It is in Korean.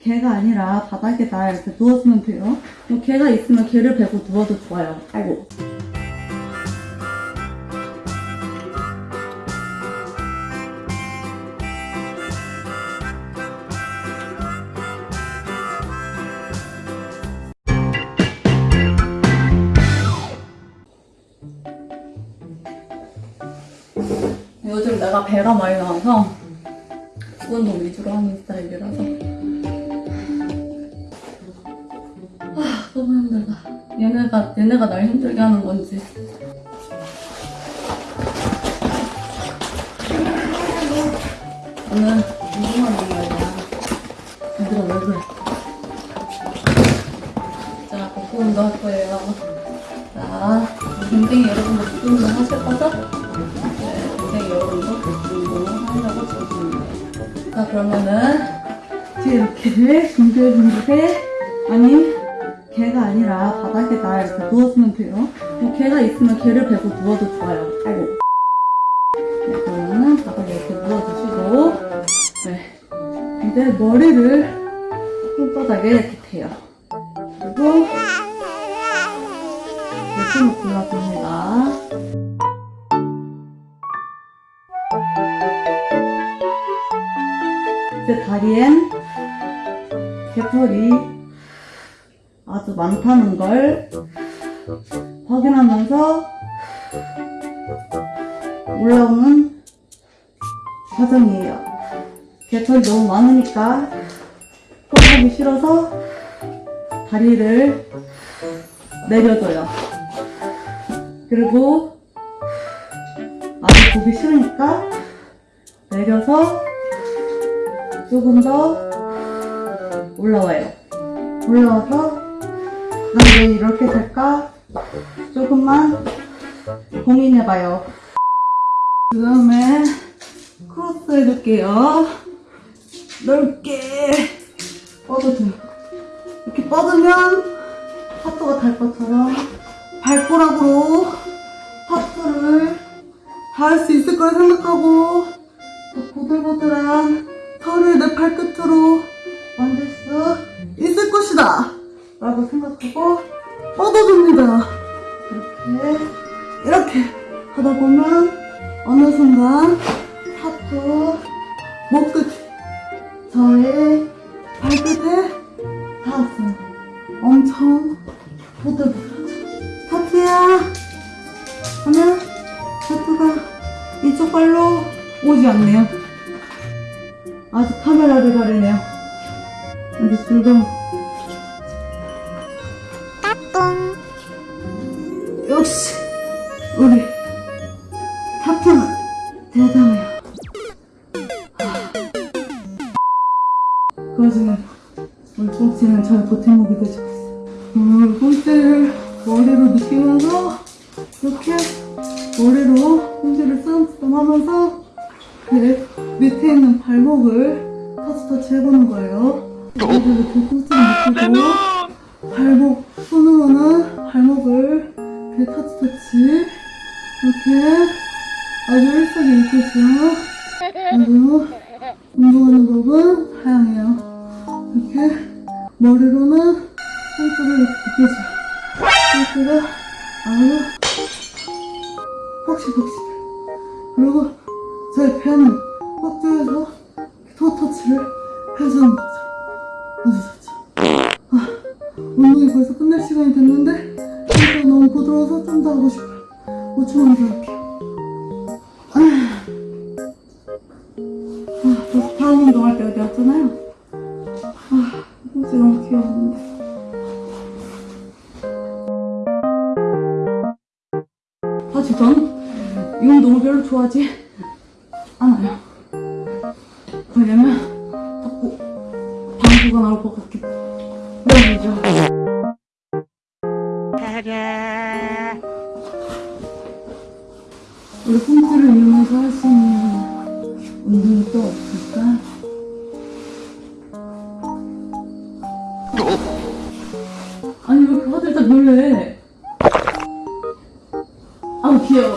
개가 아니라 바닥에다 이렇게 누워주면 돼요. 뭐 개가 있으면 개를 베고 누워도 좋아요. 아이고. 요즘 내가 배가 많이 나와서 운동 위주로 하는 스타일이라서 얘네가 얘네가 날 힘들게 하는 건지. 오늘 운동하는 날이야? 얘들아 왜 그래? 자 운동 할 거예요. 자 여러분들 복부 운동 하실 거죠? 네 댕댕이 여러분도 운동 하려고 준비해요. 자 그러면은 뒤에 이렇게 둥글둥글해 아니 개가 아니라 바닥에 다 이렇게 누워주면 돼요. 뭐 개가 있으면 개를 베고 누워도 좋아요. 아이고. 네, 그러면은 바닥에 이렇게 누워주시고. 네. 이제 머리를 손바닥에 이렇게 대요. 그리고 열심히 골라줍니다. 제 다리엔 개털이 아주 많다는 걸 확인하면서 올라오는 과정이에요. 개털이 너무 많으니까 꼴보기 싫어서 다리를 내려줘요. 그리고 아주 보기 싫으니까 내려서 조금 더 올라와요. 올라와서 난왜 이렇게 될까? 조금만 고민해봐요. 그 다음에 크로스 해줄게요. 넓게 뻗어줘요. 이렇게 뻗으면 하트가 달 것처럼 발가락으로 하트를 닿을 수 있을 거라 생각하고 그 보들보들 라고 생각하고 뻗어줍니다 이렇게 이렇게 하다 보면 어느 순간 하트 목끝 저의 발끝에 닿았어요 엄청 보들보들하죠 하트야 하면 하트가 이쪽 발로 오지 않네요 아직 카메라를 가리네요. 아주 즐거워. 대단해요. 그 와중에 우리 꽁치는 보태목이 되주고 있어요. 음, 꽁치를 머리로 느끼면서 이렇게 머리로 꽁치를 쓰담쓰담 하면서 그 밑에 있는 발목을 터치터치 해보는 거예요. 그리고 이렇게 꽁치를 느끼고 발목 손으로는 발목을 이렇게 터치터치 이렇게 아주 일석이조죠. 그리고 운동하는 법은 다양해요. 이렇게 머리로는 꽁치를 이렇게 느끼죠. 꽁치가 아주 폭신폭신 그리고 제 배는 꼭지에서 토터치를 해주는 거죠. 아주 좋죠. 아, 운동이 벌써 끝날 시간이 됐는데 진짜 너무 부드러워서 좀 더 하고 싶어요. 5초만 더 할게요. 아, 다음 운동할 때가 되었잖아요. 아, 이제 너무 귀여웠는데. 사실 전이 운동을 별로 좋아하지 않아요. 왜냐면 자꾸 방구가 나올 것 같기 때문이죠. 우리 홈트를 이용해서 할 수 있는 운동이 또 없을까? 아니 왜 다들 다 놀래? 아우 귀여워